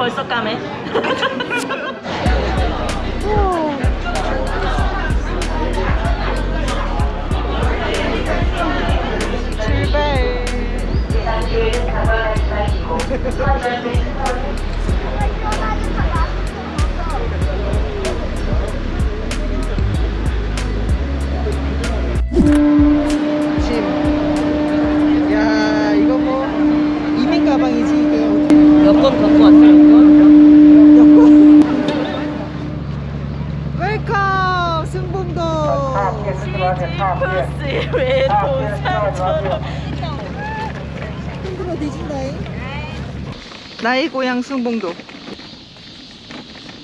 벌써 까매? 짐. 나의 고향 승봉도.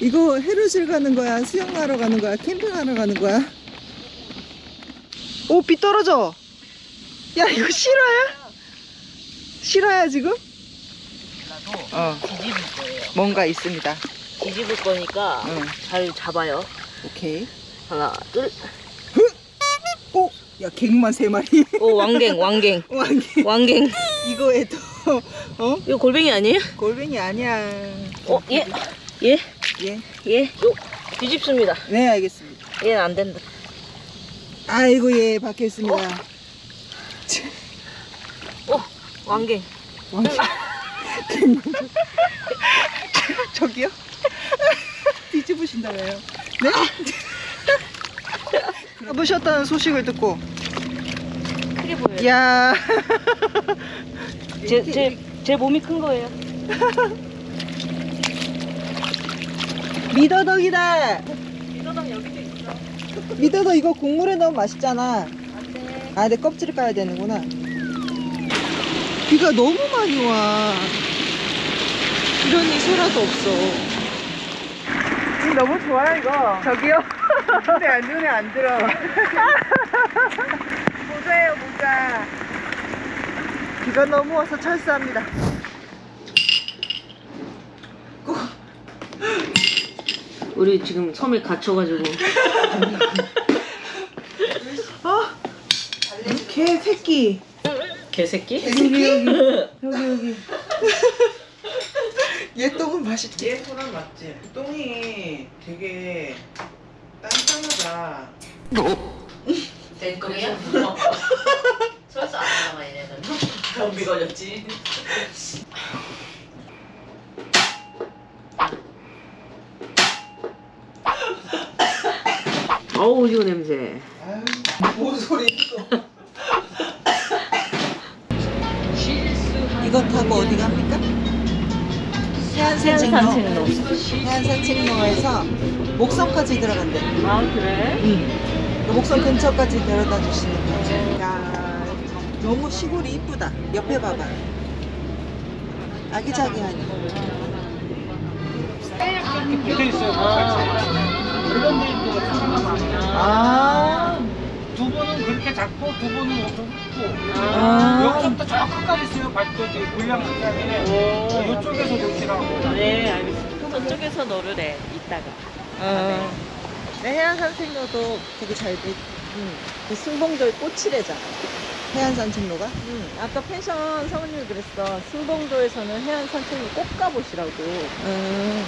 이거 해루질 가는 거야? 수영하러 가는 거야? 캠핑하러 가는 거야? 오, 비 떨어져. 야, 이거 실화야? 실화야, 지금? 어, 뒤집을 거예요. 뭔가 있습니다. 뒤집을 거니까 응. 잘 잡아요. 오케이. 하나, 둘. 오! 야, 갱만 세 마리. 오, 왕갱, 왕갱. 왕개. 왕갱. 이거에도, 어? 이거 골뱅이 아니에요? 골뱅이 아니야. 어, 예. 예. 예. 예. 요. 뒤집습니다. 네, 알겠습니다. 얘는 안 된다. 아이고, 예, 박혀 있습니다. 오, 왕갱. 왕개. 저기요? 뒤집으신다며요. 네? 가보셨다는 소식을 듣고, 크게 보여요. 야 제, 제, 제 몸이 큰 거예요. 미더덕이다. 미더덕 여기도 있어. 미더덕 이거 국물에 넣으면 맛있잖아. 아, 내 껍질을 까야 되는구나. 비가 너무 많이 와. 이런 이소라도 없어. 너무 좋아요, 이거. 저기요? 근데 안 눈에 안 들어. 모자예요, 모자. 비가 너무 와서 철수합니다. 우리 지금 섬에 갇혀가지고. 어? 개 새끼. 개새끼? 여기, 여기. 여기, 여기. 얘 똥은 맛있지? 얘 소란 맞지? 똥이 되게 단단하다. 댓글이야? 설사 안 나와 얘네는. 경비 걸렸지. 어우 오징어 냄새. 아유, 뭔 소리 있어. 이거 타고 어디 갑니까? 해안산책로. 산책로. 해안산책로에서 목성까지 들어간대. 아 그래? 응. 그 목성 근처까지 데려다 주시는 거죠. 야, 너무 시골이 이쁘다. 옆에 봐봐. 아기자기하니. 있어요. 많아요. 아, 두 분은 그렇게 작고 두 분은 엄청 크고. 아. 여기서부터 저 끝까지 있어요. 발도지 물량 시간에 이쪽에서 놓으시라고. 네 알겠습니다. 저쪽에서 노르래 이따가. 어. 네, 해안산책로도 되게 잘 돼. 응. 그 승봉도의 꽃이래잖아. 해안 산책로가? 응, 아까 펜션 사모님이 그랬어. 승봉도에서는 해안 산책로 꼭 가보시라고. 음.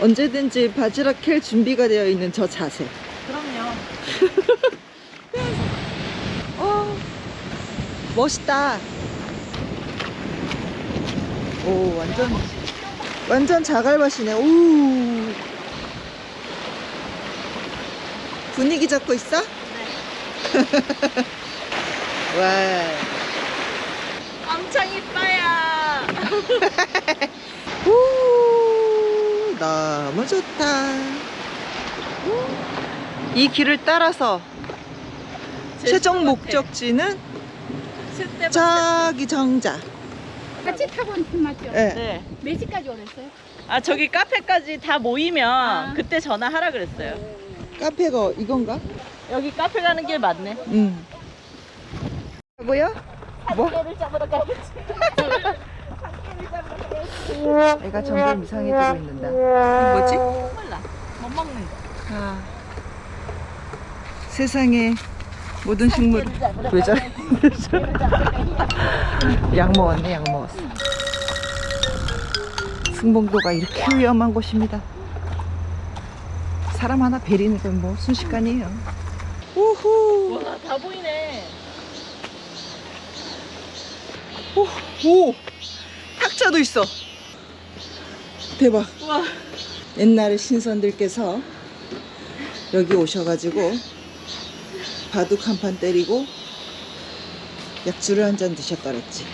언제든지 바지락 캘 준비가 되어 있는 저 자세. 그럼요. 어, 멋있다. 오, 완전, 완전 자갈밭이네. 오. 분위기 잡고 있어? 와. 엄청 이뻐요. 오, 너무 좋다. 이 길을 따라서 최종 목적지는 저기 정자. 같이 타고 맞죠? 예. 네. 몇 시까지 오랬어요? 아 저기 카페까지 다 모이면 아. 그때 전화하라 그랬어요. 카페가 이건가? 여기 카페 가는 길 맞네. 응. 뭐야? 뭐? 애가 점점 이상해지고 있는다. 뭐지? 몰라. 못 먹는 거. 아. 세상에 모든 식물 왜 저래? 약 먹었네, 약 먹었어. 승봉도가 이렇게 위험한 곳입니다. 사람 하나 베리는 건 뭐 순식간이에요. 우후. 와, 다 보이네. 오, 오. 탁자도 있어. 대박. 와. 옛날에 신선들께서 여기 오셔가지고 바둑 한 판 때리고 약주를 한 잔 드셨더랬지.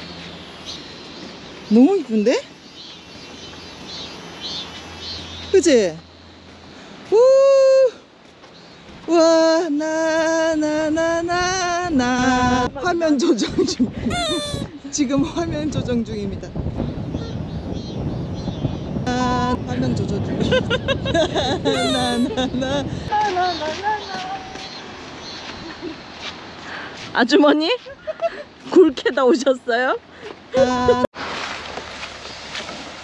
너무 이쁜데? 그지? 우! 와, 나. 화면 조정 중. 지금 화면 조정 중입니다. 아, 화면 조정 중. 나, 나, 나. 아주머니? 굴캐다 오셨어요? 아.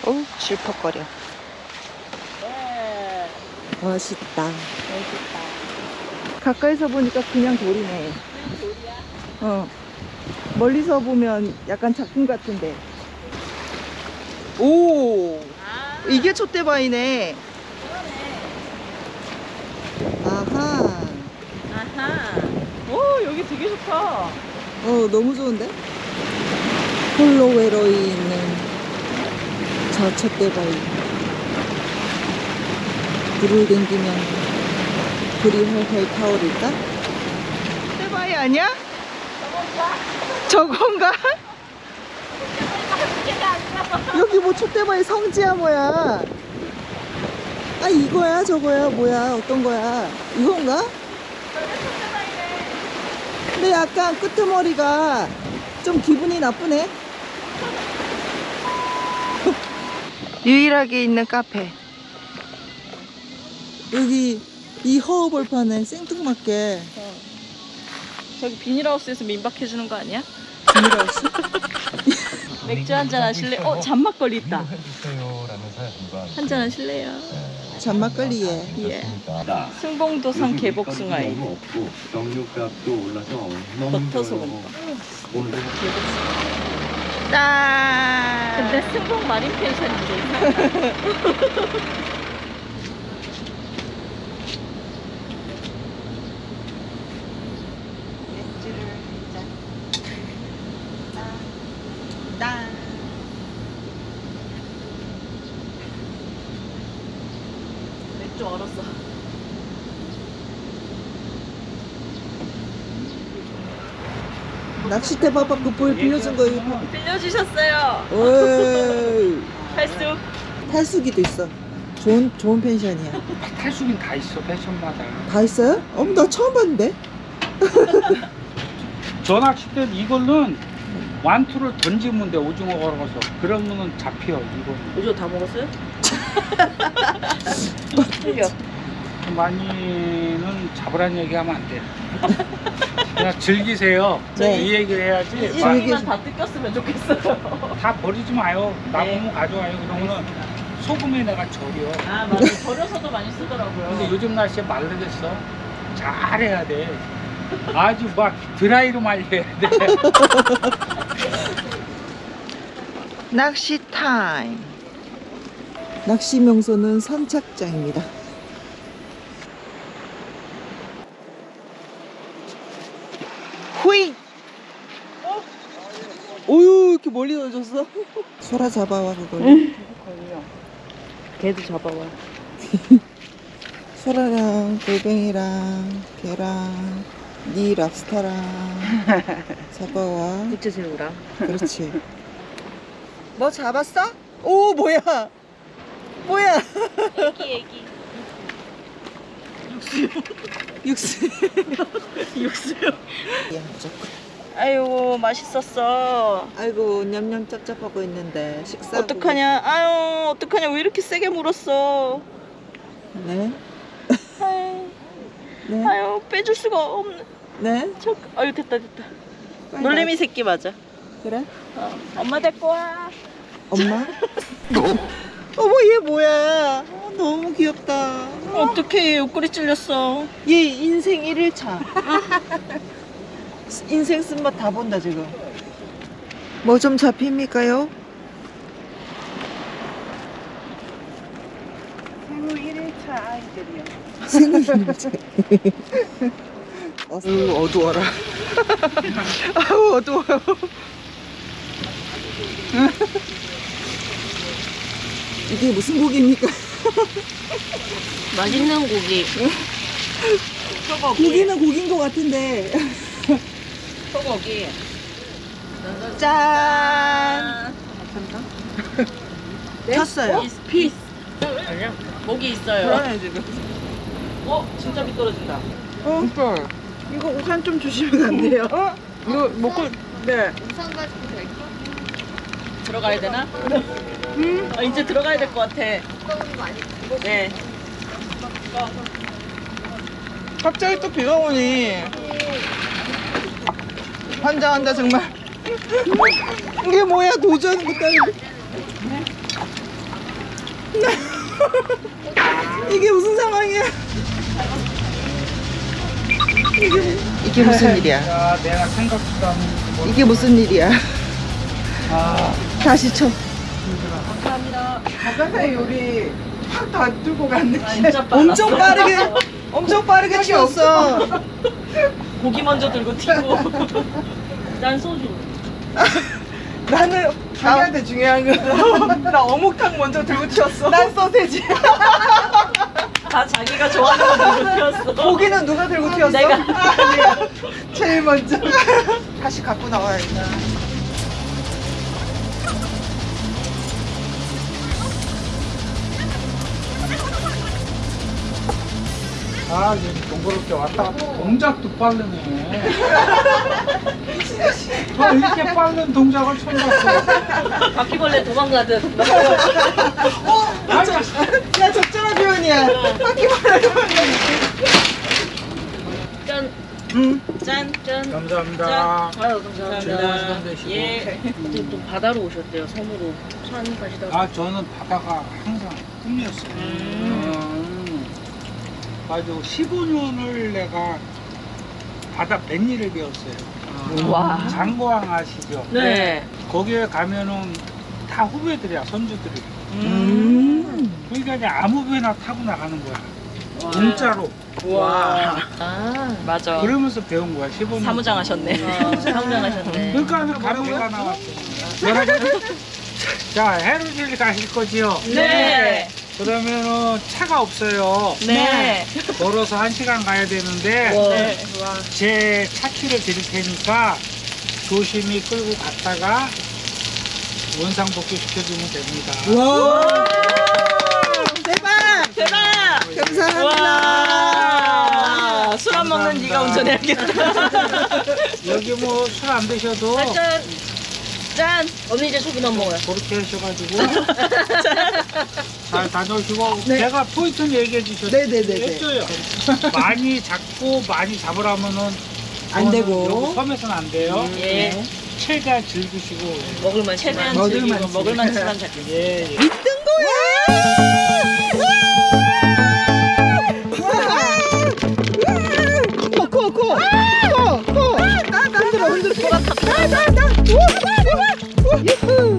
어우, 실퍽거려. 네. 멋있다. 가까이서 보니까 그냥 돌이네. 어. 멀리서 보면 약간 작품 같은데. 오! 이게 촛대바위네. 아하. 아하. 오, 여기 되게 좋다. 어, 너무 좋은데? 홀로 외로이 있는 저 촛대바위. 불을 댕기면 불이 활활 타오를까? 촛대바위 아니야? 저건가? 여기 뭐 촛대바위 성지야 뭐야? 아 이거야 저거야 뭐야 어떤 거야? 이건가? 근데 약간 끄트머리가 좀 기분이 나쁘네. 유일하게 있는 카페. 여기 이 허허벌 파는 생뚱맞게 저기 비닐하우스에서 민박해주는 거 아니야? 비닐하우스? 맥주 한 잔 하실래? 어, 잔막걸리 있다. 한 잔 하실래요? 잔막걸리에 예. 승봉도산 없고 정육값도 올라서 너무 버터. 소금. 짠! 근데 승봉 마린 펜션인데. 맥주를 짠. 짠. 맥주 얼었어. 낚싯대 봐봐 그볼 빌려준 거 이거. 빌려주셨어요. 어이. 팔수. 탈수기도 있어. 좋은 좋은 펜션이야. 탈수긴 다 있어 패션마다. 다 있어요? 어머 나 처음 봤는데. 전화칠 때 이걸로는 완투를 던지면 돼 오징어 걸어서 그러면은 잡혀 이거 오징어 다 먹었어요? 틀려. 많이는 잡으란 얘기하면 안 돼. 그냥 즐기세요. 네. 이 얘기를 해야지. 일기만 다 뜯겼으면 좋겠어요. 다 버리지 마요. 남으면 네. 가져와요. 그러면은 소금에 내가 절여. 아, 맞아. 버려서도 많이 쓰더라고요. 근데 요즘 날씨에 말르겠어. 잘해야 돼. 아주 막 드라이로 말려야 돼. 낚시 타임. 낚시 명소는 선착장입니다. 후이! 오유 이렇게 멀리 던졌어? 소라 잡아와 그걸. 걔도 잡아와. 소라랑 골뱅이랑 게랑 니 랍스타랑 잡아와. 부채새우랑. 그렇지. 뭐 잡았어? 오 뭐야? 뭐야? 애기, 애기. 육수. 야, 무조건. 아유, 맛있었어. 아이고 냠냠 짭짭하고 있는데 식사. 어떡하냐? 아유, 어떡하냐? 왜 이렇게 세게 물었어? 네. 아유, 네. 아유 빼줄 수가 없네. 네. 저, 아유, 됐다, 됐다. 놀래미 새끼 맞아. 나- 그래? 어, 엄마 데리고 와. 엄마? 어머 얘 뭐야? 어, 너무 귀엽다. 어떡해, 옆구리 찔렸어. 얘 인생 1일차. 인생 쓴맛 다 본다 지금. 뭐 좀 잡힙니까요? 생일이지. 아유 어두워라. 아우 어두워요. 이게 무슨 고기입니까? 맛있는 고기. 고기는 고기인 것 같은데. 소고기. 짠. 네? 켰어요. 피스. 아니야. 목이 있어요. 그러네 지금. 어, 진짜 미끄러진다. 어? 이거 우산 좀 주시면 안 돼요? 어? 이거 먹고 네. 우산 가지고 될까? 들어가야 되나? 음. 아, 이제 들어가야 될 것 같아. 네. 갑자기 또 비가 오니. 환장한다 정말. 이게 뭐야 도전 못하는 이게 무슨 상황이야? 이게, 이게 무슨 일이야? 이게 무슨 일이야? 아, 다시 쳐 바깥에 요리 팍다 들고 갔네. 빨라. 엄청 빠르게 엄청 빠르게 치웠어 고기 먼저 들고 튀고. 난 소주. 나는 자기한테 중요한 거. 나 어묵탕 먼저 들고 튀었어 난 소세지 다 자기가 좋아하는 거 들고 튀었어. 고기는 누가 들고 튀었어? 내가. 제일 먼저 다시 갖고 나와야겠다 아, 이제 동그랗게 왔다 갔다 동작도 빠르네. 저 이렇게 빠른 동작을 처음 봤어. 바퀴벌레 도망가듯. 야 적절한 표현이야 바퀴벌레 짠. 짠. 짠. 감사합니다. 짠. 아유, 감사합니다. 즐거운 시간 되시고. 예. 또, 또 바다로 오셨대요, 섬으로. 산 가시다가. 아, 저는 바다가 항상 꿈이었어요. 음. 가지고 15년을 내가 바다 뱃일을 배웠어요. 와. 장고항 아시죠? 네. 거기에 가면은 다 후배들이야, 선주들이. 음. 그러니까 이제 아무 배나 타고 나가는 거야. 공짜로. 와. 아, 맞아. 그러면서 배운 거야, 15년. 사무장 하셨네. 사무장 하셨네. 그러니까 가르비가 나왔어. 여러분, 자, 해루질 가실 거지요? 네. 그러면은 차가 없어요. 네. 걸어서 한 시간 가야 되는데 네. 제 차키를 드릴 테니까 조심히 끌고 갔다가 원상 복귀 시켜주면 됩니다. 와 대박 대박! 감사합니다 와. 술안 먹는 네가 감사합니다. 운전해야겠다. 여기 뭐 술 안 드셔도 짠. 짠. 언니 이제 소주만 먹어요. 그렇게 하셔가지고 잘 다녀오시고 제가 포인트는 얘기해 주셨죠? 네네네네. 했어요. 많이 잡고 많이 잡으라면은 안 되고. 섬에서는 안 돼요. 예. 최대한 즐기시고 먹을만 최대한 먹을만 즐기고. 먹을만 치만 잡기. 예, 예. 코코코 코코 흔들어 흔들어 나나 나 우와 우와 유후